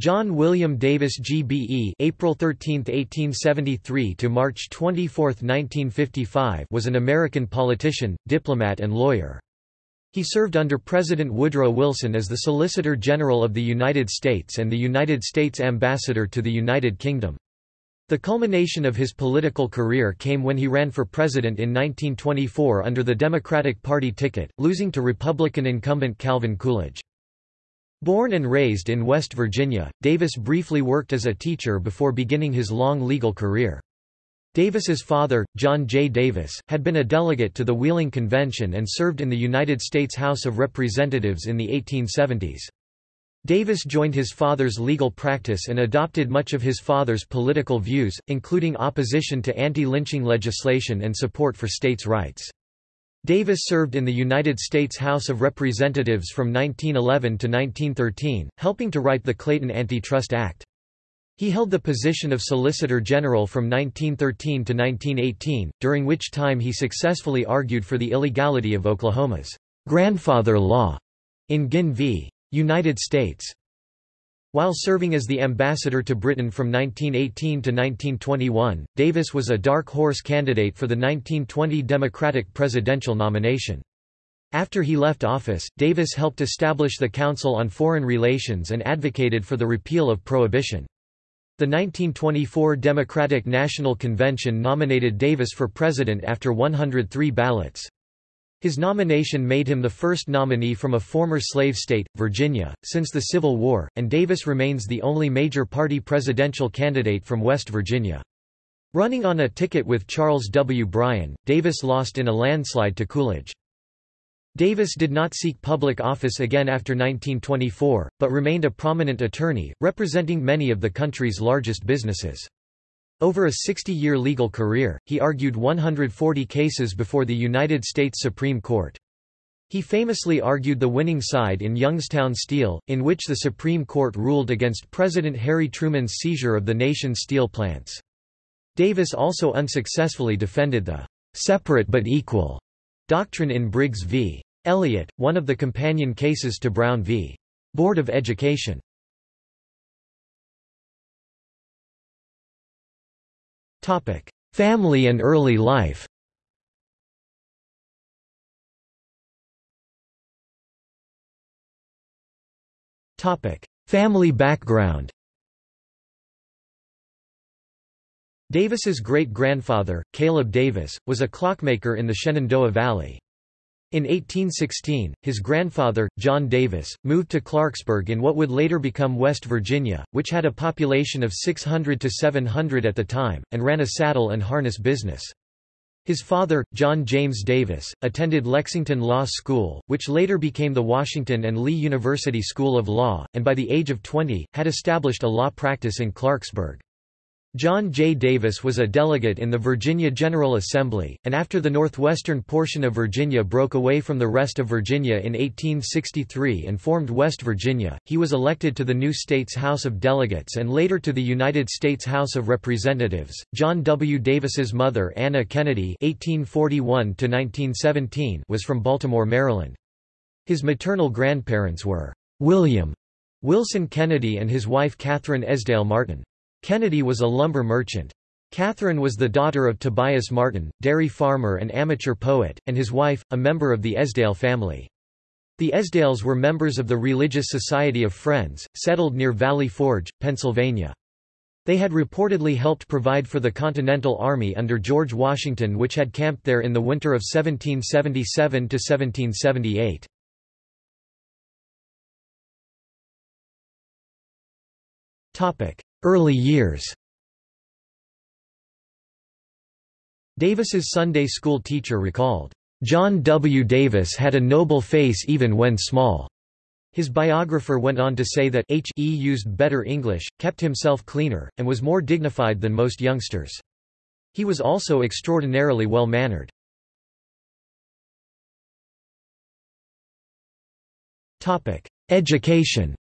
John William Davis GBE April 13, 1873 to March 24, 1955 was an American politician, diplomat and lawyer. He served under President Woodrow Wilson as the Solicitor General of the United States and the United States Ambassador to the United Kingdom. The culmination of his political career came when he ran for president in 1924 under the Democratic Party ticket, losing to Republican incumbent Calvin Coolidge. Born and raised in West Virginia, Davis briefly worked as a teacher before beginning his long legal career. Davis's father, John J. Davis, had been a delegate to the Wheeling Convention and served in the United States House of Representatives in the 1870s. Davis joined his father's legal practice and adopted much of his father's political views, including opposition to anti-lynching legislation and support for states' rights. Davis served in the United States House of Representatives from 1911 to 1913, helping to write the Clayton Antitrust Act. He held the position of Solicitor General from 1913 to 1918, during which time he successfully argued for the illegality of Oklahoma's grandfather law in Guinn v. United States. While serving as the ambassador to Britain from 1918 to 1921, Davis was a dark horse candidate for the 1920 Democratic presidential nomination. After he left office, Davis helped establish the Council on Foreign Relations and advocated for the repeal of prohibition. The 1924 Democratic National Convention nominated Davis for president after 103 ballots. His nomination made him the first nominee from a former slave state, Virginia, since the Civil War, and Davis remains the only major party presidential candidate from West Virginia. Running on a ticket with Charles W. Bryan, Davis lost in a landslide to Coolidge. Davis did not seek public office again after 1924, but remained a prominent attorney, representing many of the country's largest businesses. Over a 60-year legal career, he argued 140 cases before the United States Supreme Court. He famously argued the winning side in Youngstown Steel, in which the Supreme Court ruled against President Harry Truman's seizure of the nation's steel plants. Davis also unsuccessfully defended the separate but equal doctrine in Briggs v. Elliott, one of the companion cases to Brown v. Board of Education. Family and early life. Family background. Davis's great-grandfather, Caleb Davis, was a clockmaker in the Shenandoah Valley. In 1816, his grandfather, John Davis, moved to Clarksburg in what would later become West Virginia, which had a population of 600 to 700 at the time, and ran a saddle and harness business. His father, John James Davis, attended Lexington Law School, which later became the Washington and Lee University School of Law, and by the age of 20, had established a law practice in Clarksburg. John J. Davis was a delegate in the Virginia General Assembly, and after the northwestern portion of Virginia broke away from the rest of Virginia in 1863 and formed West Virginia, he was elected to the new state's House of Delegates and later to the United States House of Representatives. John W. Davis's mother Anna Kennedy (1841–1917) was from Baltimore, Maryland. His maternal grandparents were William Wilson Kennedy and his wife Catherine Esdale Martin. Kennedy was a lumber merchant. Catherine was the daughter of Tobias Martin, dairy farmer and amateur poet, and his wife, a member of the Esdale family. The Esdales were members of the Religious Society of Friends, settled near Valley Forge, Pennsylvania. They had reportedly helped provide for the Continental Army under George Washington which had camped there in the winter of 1777–1778. Early years Davis's Sunday school teacher recalled, "...John W. Davis had a noble face even when small." His biographer went on to say that H. E. used better English, kept himself cleaner, and was more dignified than most youngsters. He was also extraordinarily well-mannered. Education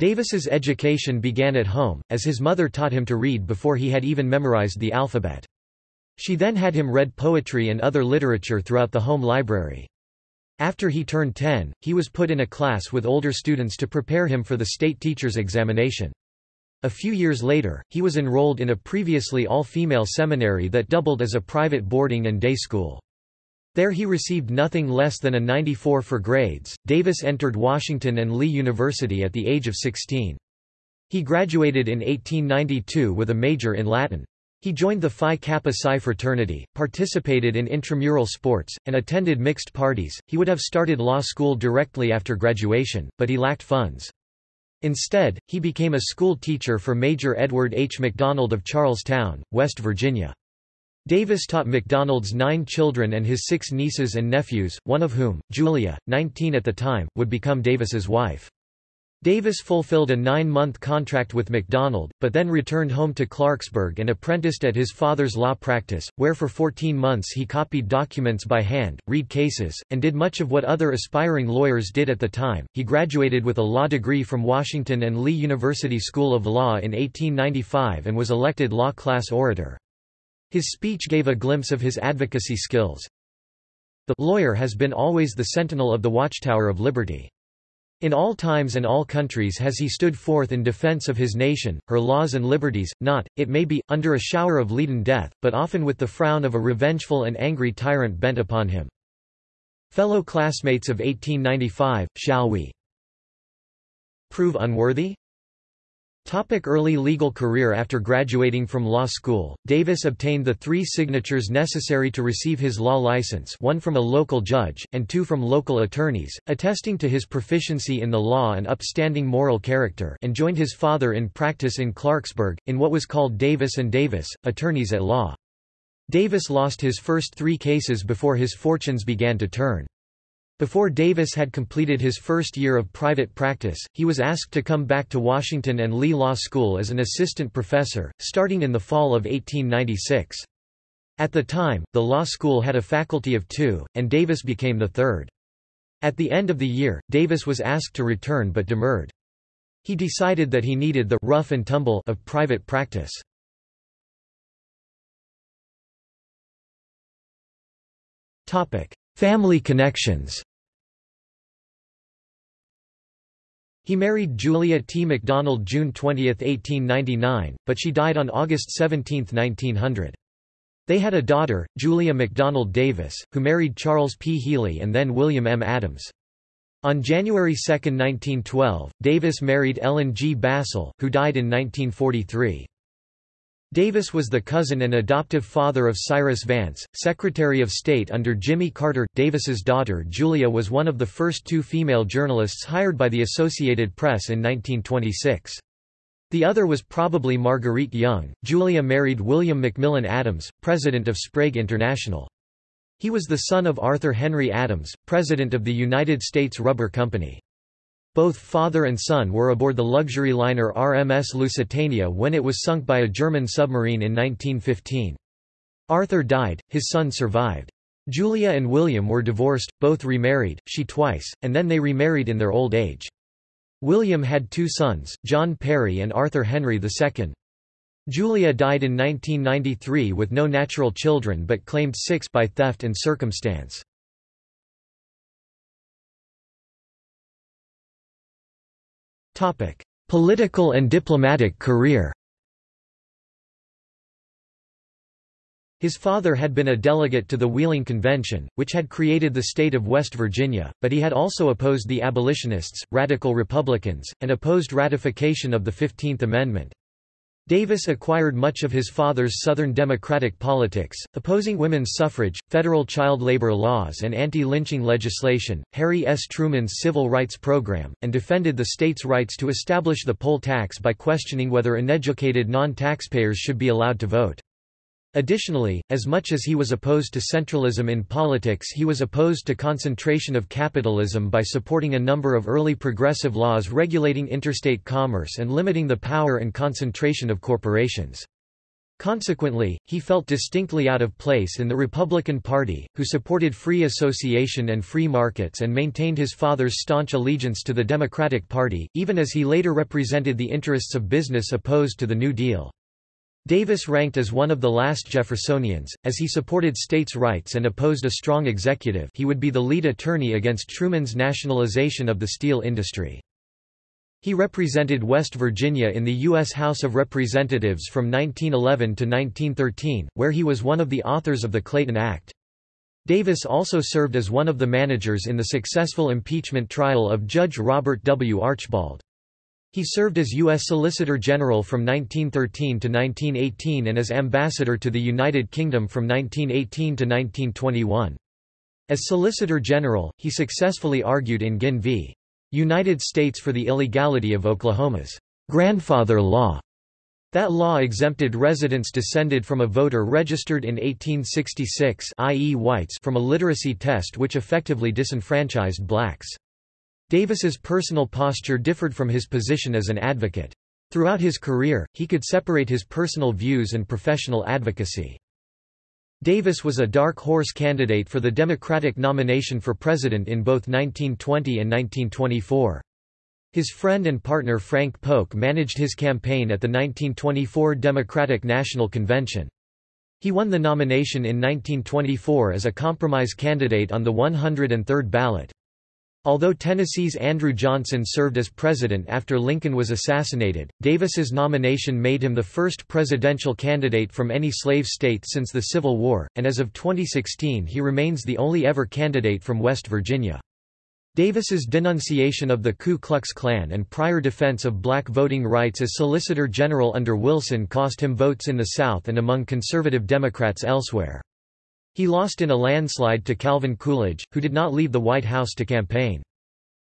Davis's education began at home, as his mother taught him to read before he had even memorized the alphabet. She then had him read poetry and other literature throughout the home library. After he turned 10, he was put in a class with older students to prepare him for the state teacher's examination. A few years later, he was enrolled in a previously all-female seminary that doubled as a private boarding and day school. There he received nothing less than a 94 for grades. Davis entered Washington and Lee University at the age of 16. He graduated in 1892 with a major in Latin. He joined the Phi Kappa Psi fraternity, participated in intramural sports, and attended mixed parties. He would have started law school directly after graduation, but he lacked funds. Instead, he became a school teacher for Major Edward H. McDonald of Charles Town, West Virginia. Davis taught McDonald's nine children and his six nieces and nephews, one of whom, Julia, 19 at the time, would become Davis's wife. Davis fulfilled a nine-month contract with McDonald, but then returned home to Clarksburg and apprenticed at his father's law practice, where for 14 months he copied documents by hand, read cases, and did much of what other aspiring lawyers did at the time. He graduated with a law degree from Washington and Lee University School of Law in 1895 and was elected law class orator. His speech gave a glimpse of his advocacy skills. The lawyer has been always the sentinel of the watchtower of liberty. In all times and all countries has he stood forth in defense of his nation, her laws and liberties, not, it may be, under a shower of leaden death, but often with the frown of a revengeful and angry tyrant bent upon him. Fellow classmates of 1895, shall we prove unworthy? Topic early legal career After graduating from law school, Davis obtained the three signatures necessary to receive his law license one from a local judge, and two from local attorneys, attesting to his proficiency in the law and upstanding moral character and joined his father in practice in Clarksburg, in what was called Davis and Davis, attorneys at law. Davis lost his first three cases before his fortunes began to turn. Before Davis had completed his first year of private practice, he was asked to come back to Washington and Lee Law School as an assistant professor, starting in the fall of 1896. At the time, the law school had a faculty of two, and Davis became the third. At the end of the year, Davis was asked to return but demurred. He decided that he needed the rough and tumble of private practice. Family connections He married Julia T. MacDonald June 20, 1899, but she died on August 17, 1900. They had a daughter, Julia MacDonald Davis, who married Charles P. Healy and then William M. Adams. On January 2, 1912, Davis married Ellen G. Bassel, who died in 1943. Davis was the cousin and adoptive father of Cyrus Vance, Secretary of State under Jimmy Carter. Davis's daughter Julia was one of the first two female journalists hired by the Associated Press in 1926. The other was probably Marguerite Young. Julia married William McMillan Adams, president of Sprague International. He was the son of Arthur Henry Adams, president of the United States Rubber Company. Both father and son were aboard the luxury liner RMS Lusitania when it was sunk by a German submarine in 1915. Arthur died, his son survived. Julia and William were divorced, both remarried, she twice, and then they remarried in their old age. William had two sons, John Perry and Arthur Henry II. Julia died in 1993 with no natural children but claimed six by theft and circumstance. Political and diplomatic career His father had been a delegate to the Wheeling Convention, which had created the state of West Virginia, but he had also opposed the abolitionists, radical Republicans, and opposed ratification of the Fifteenth Amendment. Davis acquired much of his father's Southern Democratic politics, opposing women's suffrage, federal child labor laws and anti-lynching legislation, Harry S. Truman's civil rights program, and defended the state's rights to establish the poll tax by questioning whether uneducated non-taxpayers should be allowed to vote. Additionally, as much as he was opposed to centralism in politics he was opposed to concentration of capitalism by supporting a number of early progressive laws regulating interstate commerce and limiting the power and concentration of corporations. Consequently, he felt distinctly out of place in the Republican Party, who supported free association and free markets and maintained his father's staunch allegiance to the Democratic Party, even as he later represented the interests of business opposed to the New Deal. Davis ranked as one of the last Jeffersonians, as he supported states' rights and opposed a strong executive he would be the lead attorney against Truman's nationalization of the steel industry. He represented West Virginia in the U.S. House of Representatives from 1911 to 1913, where he was one of the authors of the Clayton Act. Davis also served as one of the managers in the successful impeachment trial of Judge Robert W. Archibald. He served as U.S. Solicitor General from 1913 to 1918 and as Ambassador to the United Kingdom from 1918 to 1921. As Solicitor General, he successfully argued in Guinn v. United States for the illegality of Oklahoma's grandfather law. That law exempted residents descended from a voter registered in 1866 i.e. whites from a literacy test which effectively disenfranchised blacks. Davis's personal posture differed from his position as an advocate. Throughout his career, he could separate his personal views and professional advocacy. Davis was a dark horse candidate for the Democratic nomination for president in both 1920 and 1924. His friend and partner Frank Polk managed his campaign at the 1924 Democratic National Convention. He won the nomination in 1924 as a compromise candidate on the 103rd ballot. Although Tennessee's Andrew Johnson served as president after Lincoln was assassinated, Davis's nomination made him the first presidential candidate from any slave state since the Civil War, and as of 2016 he remains the only ever candidate from West Virginia. Davis's denunciation of the Ku Klux Klan and prior defense of black voting rights as Solicitor General under Wilson cost him votes in the South and among conservative Democrats elsewhere. He lost in a landslide to Calvin Coolidge, who did not leave the White House to campaign.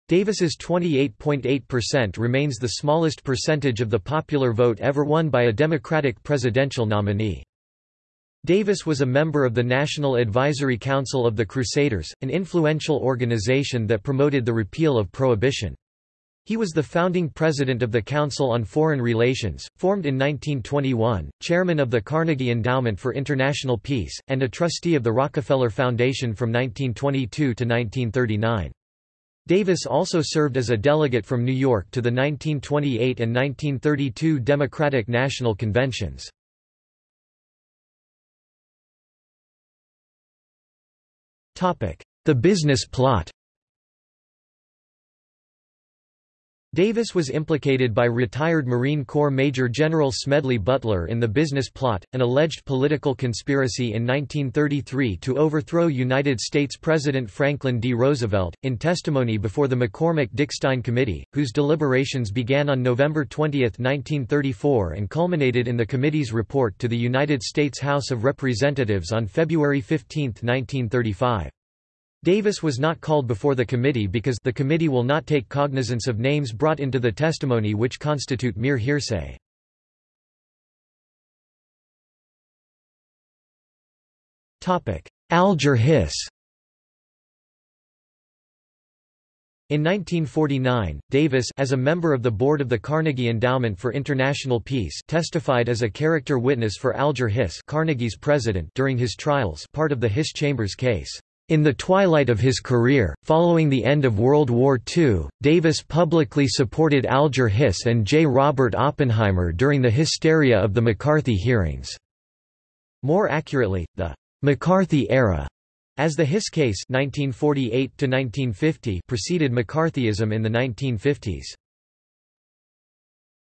Davis's 28.8% remains the smallest percentage of the popular vote ever won by a Democratic presidential nominee. Davis was a member of the National Advisory Council of the Crusaders, an influential organization that promoted the repeal of prohibition. He was the founding president of the Council on Foreign Relations, formed in 1921, chairman of the Carnegie Endowment for International Peace, and a trustee of the Rockefeller Foundation from 1922 to 1939. Davis also served as a delegate from New York to the 1928 and 1932 Democratic National Conventions. The business plot Davis was implicated by retired Marine Corps Major General Smedley Butler in the business plot, an alleged political conspiracy in 1933 to overthrow United States President Franklin D. Roosevelt, in testimony before the McCormick-Dickstein Committee, whose deliberations began on November 20, 1934 and culminated in the committee's report to the United States House of Representatives on February 15, 1935. Davis was not called before the committee because the committee will not take cognizance of names brought into the testimony which constitute mere hearsay. Alger Hiss In 1949, Davis as a member of the board of the Carnegie Endowment for International Peace testified as a character witness for Alger Hiss Carnegie's president during his trials part of the Hiss Chambers case. In the twilight of his career, following the end of World War II, Davis publicly supported Alger Hiss and J. Robert Oppenheimer during the hysteria of the McCarthy hearings. More accurately, the McCarthy era, as the Hiss case 1948 preceded McCarthyism in the 1950s.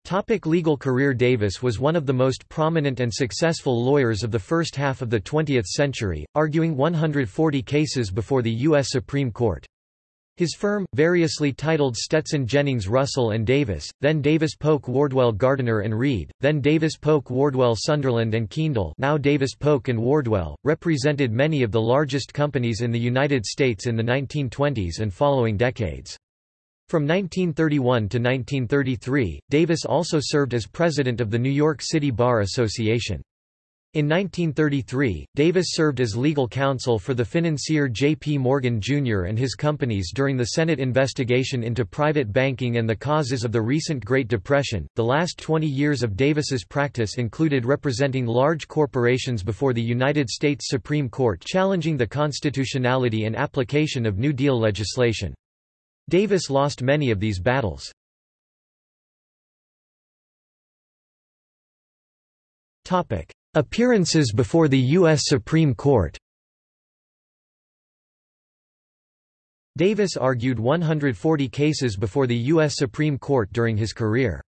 Topic legal career Davis was one of the most prominent and successful lawyers of the first half of the 20th century, arguing 140 cases before the U.S. Supreme Court. His firm, variously titled Stetson Jennings Russell and Davis, then Davis Polk Wardwell Gardiner and Reed, then Davis Polk Wardwell Sunderland and Kiendl now Davis Polk and Wardwell, represented many of the largest companies in the United States in the 1920s and following decades. From 1931 to 1933, Davis also served as president of the New York City Bar Association. In 1933, Davis served as legal counsel for the financier J. P. Morgan, Jr. and his companies during the Senate investigation into private banking and the causes of the recent Great Depression. The last 20 years of Davis's practice included representing large corporations before the United States Supreme Court challenging the constitutionality and application of New Deal legislation. Davis lost many of these battles. Topic: Appearances before the U.S. Supreme Court Davis argued 140 cases before the U.S. Supreme Court during his career.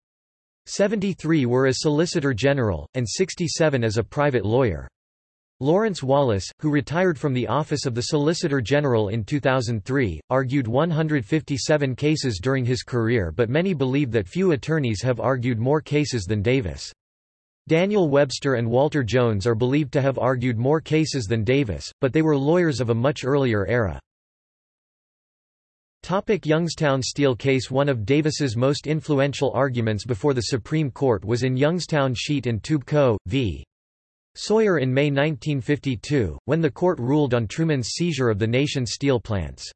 73 were as Solicitor General, and 67 as a private lawyer. Lawrence Wallace, who retired from the office of the Solicitor General in 2003, argued 157 cases during his career but many believe that few attorneys have argued more cases than Davis. Daniel Webster and Walter Jones are believed to have argued more cases than Davis, but they were lawyers of a much earlier era. Topic Youngstown Steel case One of Davis's most influential arguments before the Supreme Court was in Youngstown Sheet and Tube Co. v. Sawyer in May 1952, when the court ruled on Truman's seizure of the nation's steel plants.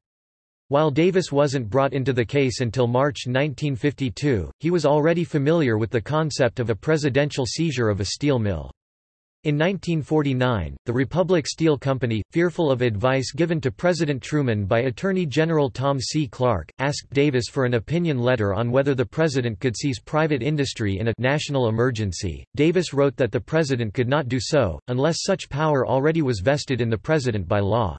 While Davis wasn't brought into the case until March 1952, he was already familiar with the concept of a presidential seizure of a steel mill. In 1949, the Republic Steel Company, fearful of advice given to President Truman by Attorney General Tom C. Clark, asked Davis for an opinion letter on whether the president could seize private industry in a national emergency. Davis wrote that the president could not do so, unless such power already was vested in the president by law.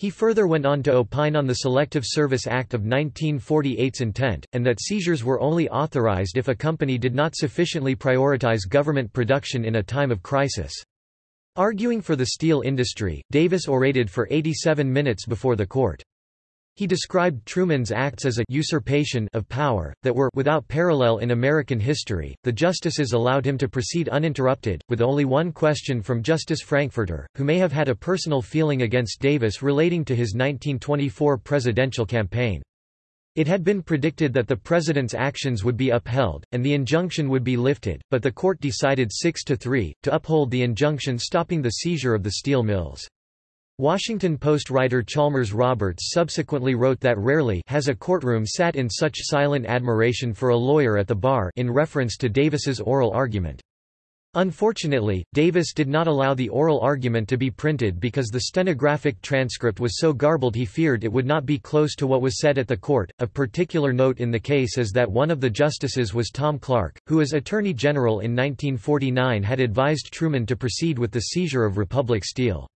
He further went on to opine on the Selective Service Act of 1948's intent, and that seizures were only authorized if a company did not sufficiently prioritize government production in a time of crisis. Arguing for the steel industry, Davis orated for 87 minutes before the court. He described Truman's acts as a usurpation of power, that were without parallel in American history. The justices allowed him to proceed uninterrupted, with only one question from Justice Frankfurter, who may have had a personal feeling against Davis relating to his 1924 presidential campaign. It had been predicted that the president's actions would be upheld, and the injunction would be lifted, but the court decided 6 to 3, to uphold the injunction stopping the seizure of the steel mills. Washington Post writer Chalmers Roberts subsequently wrote that rarely has a courtroom sat in such silent admiration for a lawyer at the bar in reference to Davis's oral argument. Unfortunately, Davis did not allow the oral argument to be printed because the stenographic transcript was so garbled he feared it would not be close to what was said at the court. A particular note in the case is that one of the justices was Tom Clark, who as Attorney General in 1949 had advised Truman to proceed with the seizure of Republic Steel.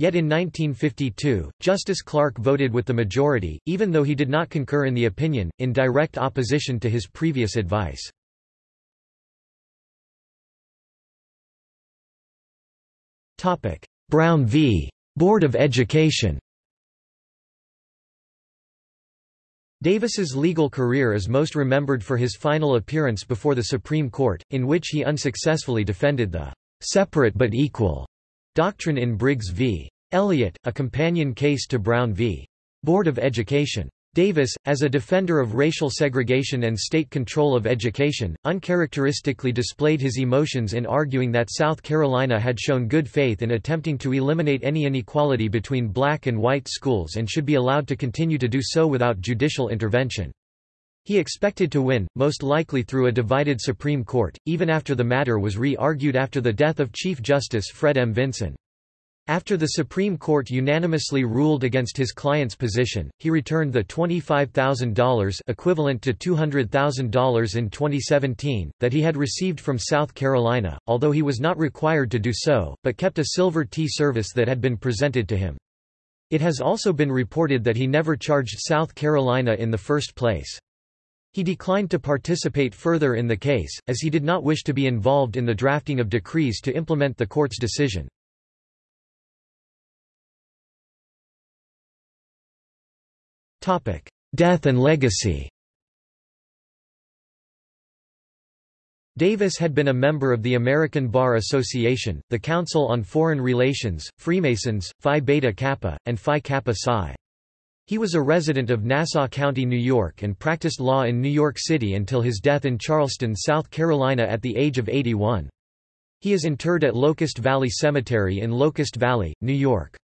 Yet in 1952, Justice Clark voted with the majority, even though he did not concur in the opinion, in direct opposition to his previous advice. Brown v. Board of Education Davis's legal career is most remembered for his final appearance before the Supreme Court, in which he unsuccessfully defended the separate but equal Doctrine in Briggs v. Elliott, a companion case to Brown v. Board of Education. Davis, as a defender of racial segregation and state control of education, uncharacteristically displayed his emotions in arguing that South Carolina had shown good faith in attempting to eliminate any inequality between black and white schools and should be allowed to continue to do so without judicial intervention. He expected to win, most likely through a divided Supreme Court, even after the matter was re-argued after the death of Chief Justice Fred M. Vinson. After the Supreme Court unanimously ruled against his client's position, he returned the $25,000 equivalent to $200,000 in 2017, that he had received from South Carolina, although he was not required to do so, but kept a silver tea service that had been presented to him. It has also been reported that he never charged South Carolina in the first place. He declined to participate further in the case, as he did not wish to be involved in the drafting of decrees to implement the court's decision. Death and legacy Davis had been a member of the American Bar Association, the Council on Foreign Relations, Freemasons, Phi Beta Kappa, and Phi Kappa Psi. He was a resident of Nassau County, New York and practiced law in New York City until his death in Charleston, South Carolina at the age of 81. He is interred at Locust Valley Cemetery in Locust Valley, New York.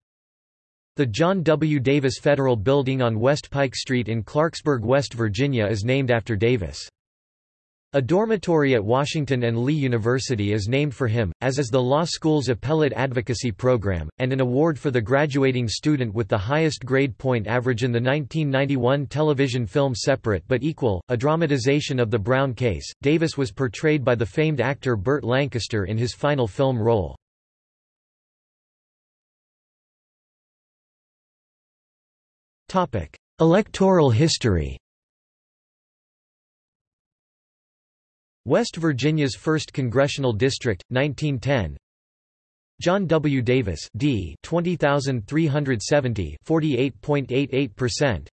The John W. Davis Federal Building on West Pike Street in Clarksburg, West Virginia is named after Davis. A dormitory at Washington and Lee University is named for him, as is the law school's appellate advocacy program, and an award for the graduating student with the highest grade point average in the 1991 television film Separate but Equal, a dramatization of the Brown case. Davis was portrayed by the famed actor Burt Lancaster in his final film role. Electoral history West Virginia's 1st Congressional District, 1910 John W. Davis D 20370 48.88%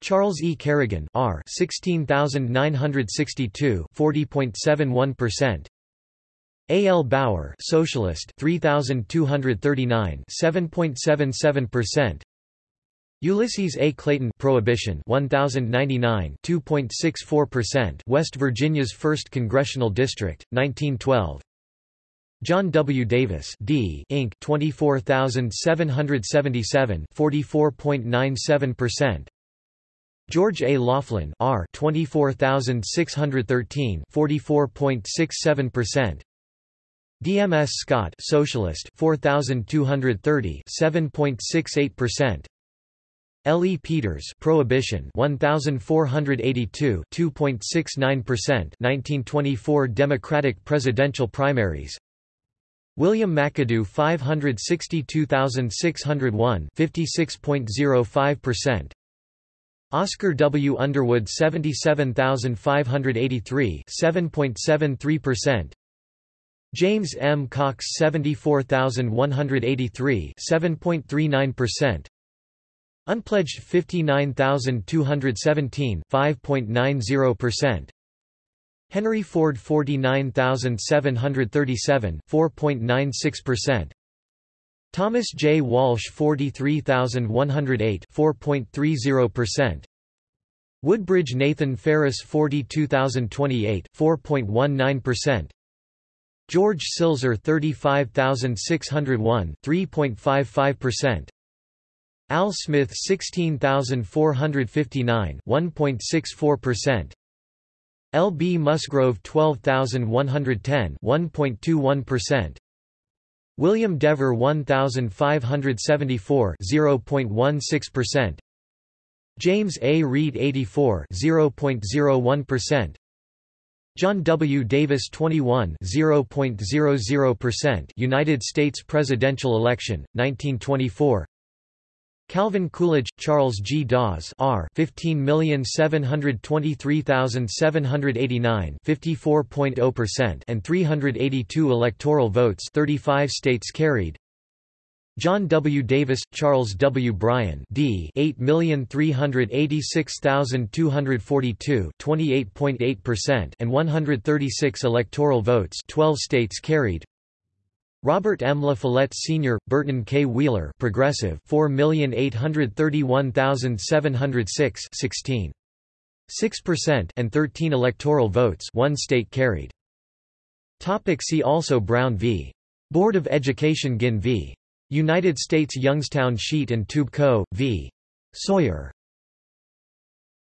Charles E. Kerrigan R 16962 40.71% A. L. Bauer Socialist 3239 7.77% Ulysses A. Clayton Prohibition 1099 2.64% West Virginia's 1st Congressional District 1912 John W. Davis D Inc 24777 44.97% George A. Laughlin R 24613 44.67% DMS Scott Socialist 4230 7.68% L. E. Peters Prohibition 1482 2.69% 1924 Democratic presidential primaries William McAdoo 562601 56.05% Oscar W. Underwood 77583 7.73% James M. Cox 74183 7.39% Unpledged 59217 5.90%. Henry Ford 49737 4.96%. Thomas J. Walsh 43108 4.30%. Woodbridge Nathan Ferris 42028 4.19%. George Silzer 35601 3.55%. Al Smith 16459 1.64%. L. B. Musgrove 12110 1.21%. William Dever 1574 0.16%. James A. Reed 84 0.01%. John W. Davis 21 0.00% United States presidential election 1924 Calvin Coolidge, Charles G. Dawes R 15723789 54.0% and 382 electoral votes 35 states carried John W. Davis, Charles W. Bryan D 8386242 28.8% and 136 electoral votes 12 states carried Robert M. La Follette Sr., Burton K. Wheeler Progressive 4,831,706 16. 6% and 13 electoral votes one state carried. Topic see also Brown v. Board of Education Guinn v. United States Youngstown Sheet and Tube Co. v. Sawyer